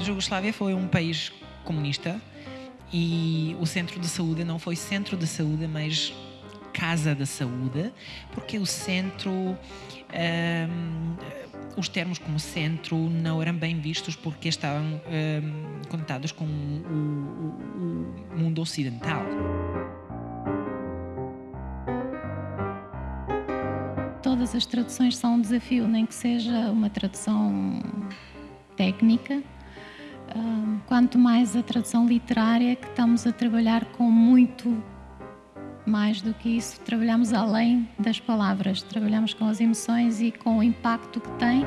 Jugoslávia foi um país comunista e o centro de saúde não foi centro de saúde, mas casa da saúde, porque o centro, um, os termos como centro não eram bem vistos porque estavam um, conectados com o, o, o mundo ocidental. Todas as traduções são um desafio, nem que seja uma tradução técnica. Quanto mais a tradução literária, que estamos a trabalhar com muito mais do que isso, trabalhamos além das palavras, trabalhamos com as emoções e com o impacto que tem.